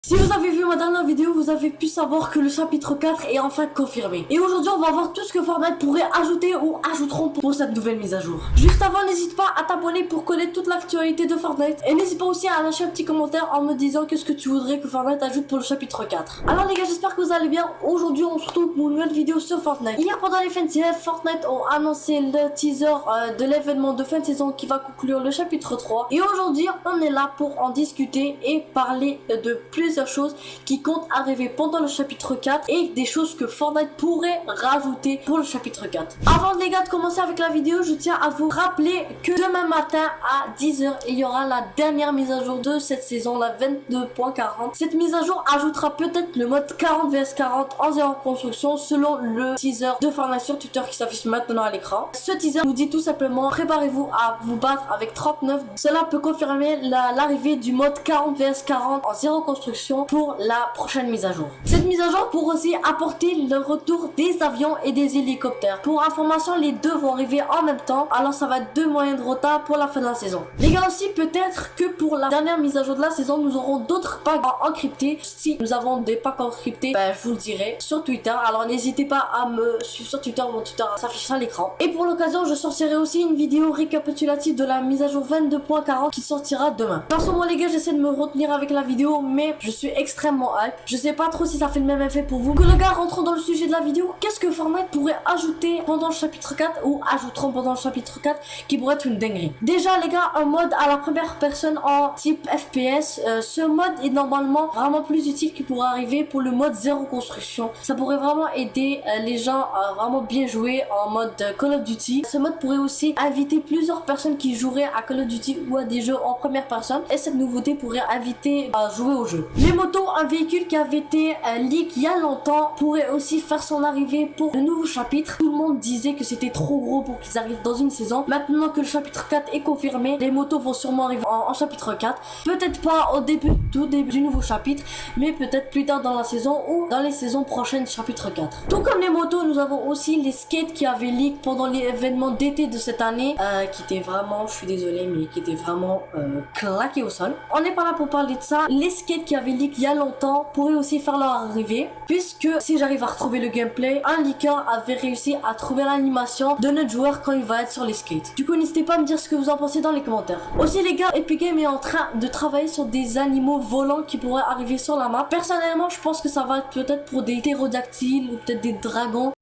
Si vous avez vu ma dernière vidéo, vous avez pu savoir que le chapitre 4 est enfin confirmé. Et aujourd'hui, on va voir tout ce que Fortnite pourrait ajouter ou ajouteront pour cette nouvelle mise à jour. Juste avant, n'hésite pas à t'abonner pour connaître toute l'actualité de Fortnite. Et n'hésite pas aussi à lâcher un petit commentaire en me disant qu'est-ce que tu voudrais que Fortnite ajoute pour le chapitre 4. Alors les gars, j'espère que vous allez bien. Aujourd'hui, on se retrouve pour une nouvelle vidéo sur Fortnite. Hier, pendant les fins de saison, Fortnite ont annoncé le teaser euh, de l'événement de fin de saison qui va conclure le chapitre 3. Et aujourd'hui, on est là pour en discuter et parler de choses qui comptent arriver pendant le chapitre 4 et des choses que Fortnite pourrait rajouter pour le chapitre 4. Avant les gars de commencer avec la vidéo, je tiens à vous rappeler que demain matin à 10h, il y aura la dernière mise à jour de cette saison, la 22.40. Cette mise à jour ajoutera peut-être le mode 40 vs 40 en zéro construction selon le teaser de Fortnite sur Twitter qui s'affiche maintenant à l'écran. Ce teaser nous dit tout simplement préparez-vous à vous battre avec 39. Cela peut confirmer l'arrivée du mode 40 vs 40 en zéro construction pour la prochaine mise à jour. Cette mise à jour pourrait aussi apporter le retour des avions et des hélicoptères. Pour information, les deux vont arriver en même temps, alors ça va être deux moyens de retard pour la fin de la saison. Les gars aussi, peut-être que pour la dernière mise à jour de la saison, nous aurons d'autres packs encryptés. Si nous avons des packs encryptés, ben, je vous le dirai sur Twitter. Alors n'hésitez pas à me suivre sur Twitter, mon Twitter s'affiche à l'écran. Et pour l'occasion, je sortirai aussi une vidéo récapitulative de la mise à jour 22.40 qui sortira demain. Personnellement les gars, j'essaie de me retenir avec la vidéo, mais je suis extrêmement hype. Je sais pas trop si ça fait le même effet pour vous. Que le gars, rentrons dans le sujet de la vidéo. Qu'est-ce que Fortnite pourrait ajouter pendant le chapitre 4 ou ajouteront pendant le chapitre 4 qui pourrait être une dinguerie? Déjà les gars, un mode à la première personne en type FPS. Euh, ce mode est normalement vraiment plus utile qui pourrait arriver pour le mode zéro construction. Ça pourrait vraiment aider euh, les gens à vraiment bien jouer en mode Call of Duty. Ce mode pourrait aussi inviter plusieurs personnes qui joueraient à Call of Duty ou à des jeux en première personne. Et cette nouveauté pourrait inviter à jouer au jeu. Les motos, un véhicule qui avait été un leak il y a longtemps pourrait aussi faire son arrivée pour le nouveau chapitre. Tout le monde disait que c'était trop gros pour qu'ils arrivent dans une saison. Maintenant que le chapitre 4 est confirmé, les motos vont sûrement arriver en, chapitre 4. Peut-être pas au début du nouveau chapitre, mais peut-être plus tard dans la saison ou dans les saisons prochaines chapitre 4. Tout comme les motos, nous avons aussi les skates qui avaient leak pendant l'événement d'été de cette année, euh, qui était vraiment, je suis désolé, mais qui était vraiment euh, claqué au sol. On n'est pas là pour parler de ça. Les skates qui avaient leak il y a longtemps pourraient aussi faire leur arrivée, puisque si j'arrive à retrouver le gameplay, un leaker avait réussi à trouver l'animation de notre joueur quand il va être sur les skates. Du coup, n'hésitez pas à me dire ce que vous en pensez dans les commentaires. Aussi les gars, Epic Games est en train de travailler sur des animaux volants qui pourraient arriver sur la map. Personnellement, je pense que ça va être peut-être pour des ptérodactyles ou peut-être des dragons.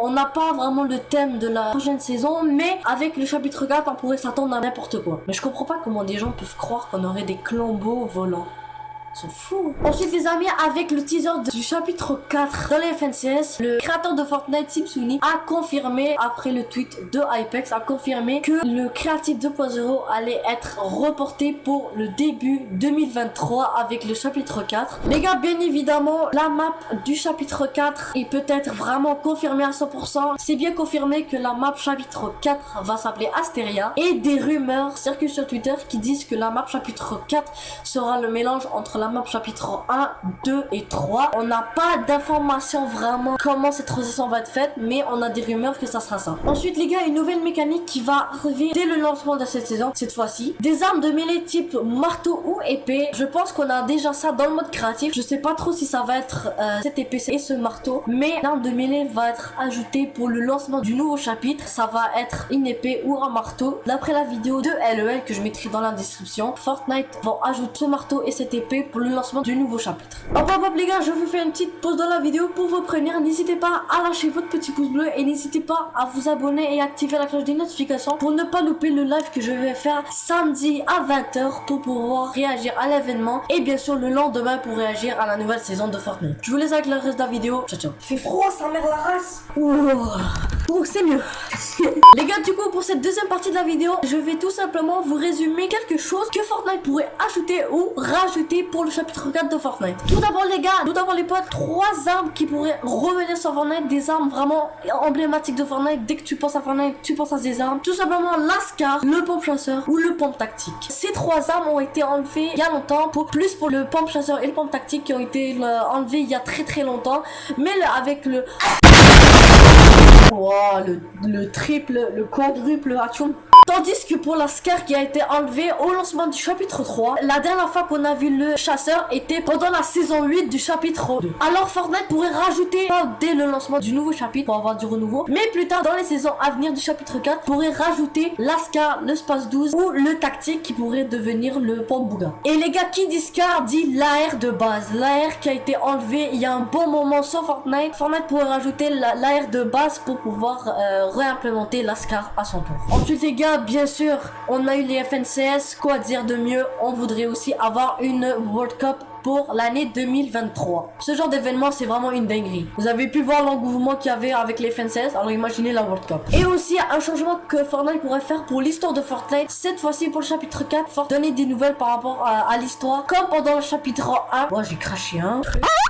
On n'a pas vraiment le thème de la prochaine saison, mais avec le chapitre 4, on pourrait s'attendre à n'importe quoi. Mais je comprends pas comment des gens peuvent croire qu'on aurait des clambeaux volants sont fous. Ensuite les amis, avec le teaser du chapitre 4 de FNCS, le créateur de Fortnite, Tipsuni, a confirmé, après le tweet de Hypex, a confirmé que le Creative 2.0 allait être reporté pour le début 2023 avec le chapitre 4. Les gars, bien évidemment, la map du chapitre 4 est peut-être vraiment confirmée à 100%. C'est bien confirmé que la map chapitre 4 va s'appeler Asteria. Et des rumeurs circulent sur Twitter qui disent que la map chapitre 4 sera le mélange entre la map chapitre 1, 2 et 3. On n'a pas d'informations vraiment comment cette transition va être faite, mais on a des rumeurs que ça sera ça. Ensuite les gars, une nouvelle mécanique qui va arriver dès le lancement de cette saison, cette fois-ci. Des armes de mêlée type marteau ou épée. Je pense qu'on a déjà ça dans le mode créatif. Je sais pas trop si ça va être euh, cette épée et ce marteau, mais l'arme de mêlée va être ajoutée pour le lancement du nouveau chapitre. Ça va être une épée ou un marteau. D'après la vidéo de LEL que je mettrai dans la description, Fortnite va ajouter ce marteau et cette épée pour le lancement du nouveau chapitre. Hop hop hop les gars, je vous fais une petite pause dans la vidéo pour vous prévenir. N'hésitez pas à lâcher votre petit pouce bleu et n'hésitez pas à vous abonner et activer la cloche des notifications pour ne pas louper le live que je vais faire samedi à 20h pour pouvoir réagir à l'événement et bien sûr le lendemain pour réagir à la nouvelle saison de Fortnite. Je vous laisse avec le reste de la vidéo. Ciao ciao. fait froid, ça mère la race. Oh, c'est mieux. les gars, du coup, pour cette deuxième partie de la vidéo, je vais tout simplement vous résumer quelque chose que Fortnite pourrait ajouter ou rajouter pour le chapitre 4 de Fortnite. Tout d'abord les gars, tout d'abord les potes, trois armes qui pourraient revenir sur Fortnite, des armes vraiment emblématiques de Fortnite. Dès que tu penses à Fortnite, tu penses à ces armes. Tout simplement l'Ascar, le pompe chasseur ou le pompe tactique. Ces trois armes ont été enlevées il y a longtemps, pour plus pour le pompe chasseur et le pompe tactique qui ont été euh, enlevés il y a très très longtemps. Mais avec le... Wow, le, le triple, le quadruple action Tandis que pour la Scar qui a été enlevée au lancement du chapitre 3, la dernière fois qu'on a vu le chasseur était pendant la saison 8 du chapitre 2. Alors Fortnite pourrait rajouter, pas dès le lancement du nouveau chapitre pour avoir du renouveau, mais plus tard dans les saisons à venir du chapitre 4, pourrait rajouter la Scar, le Space 12 ou le tactique qui pourrait devenir le Pambouga. Et les gars, qui dit Scar dit l'AR de base. L'AR qui a été enlevé il y a un bon moment sur Fortnite. Fortnite pourrait rajouter l'AR de base pour pouvoir euh, réimplémenter la Scar à son tour. Ensuite les gars, bien sûr, on a eu les FNCS. Quoi dire de mieux On voudrait aussi avoir une World Cup pour l'année 2023. Ce genre d'événement, c'est vraiment une dinguerie. Vous avez pu voir l'engouement qu'il y avait avec les FNCS, alors imaginez la World Cup. Et aussi, un changement que Fortnite pourrait faire pour l'histoire de Fortnite, cette fois-ci pour le chapitre 4, Fort donner des nouvelles par rapport à, l'histoire, comme pendant le chapitre 1. Moi, j'ai craché un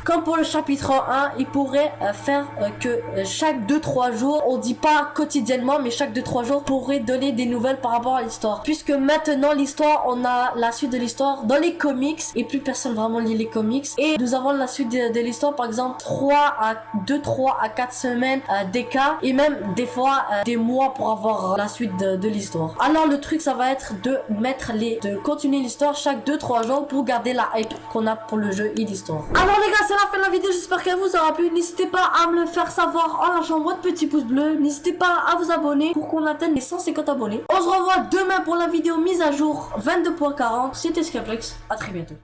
Comme pour le chapitre 1, il pourrait euh, faire euh, que euh, chaque 2-3 jours, on dit pas quotidiennement, mais chaque 2-3 jours, pourrait donner des nouvelles par rapport à l'histoire. Puisque maintenant, l'histoire, on a la suite de l'histoire dans les comics, et plus personne vraiment les comics. Et nous avons la suite de, l'histoire, par exemple 3 à 2, 3 à 4 semaines euh, des cas et même des fois euh, des mois pour avoir la suite de, l'histoire. Alors le truc ça va être de mettre les, de continuer l'histoire chaque 2-3 jours pour garder la hype qu'on a pour le jeu et l'histoire. Alors les gars c'est la fin de la vidéo, j'espère qu'elle vous aura plu. N'hésitez pas à me le faire savoir en lâchant votre petit pouce bleu. N'hésitez pas à vous abonner pour qu'on atteigne les 150 abonnés. On se revoit demain pour la vidéo mise à jour 22.40. C'était Skaplex, à très bientôt.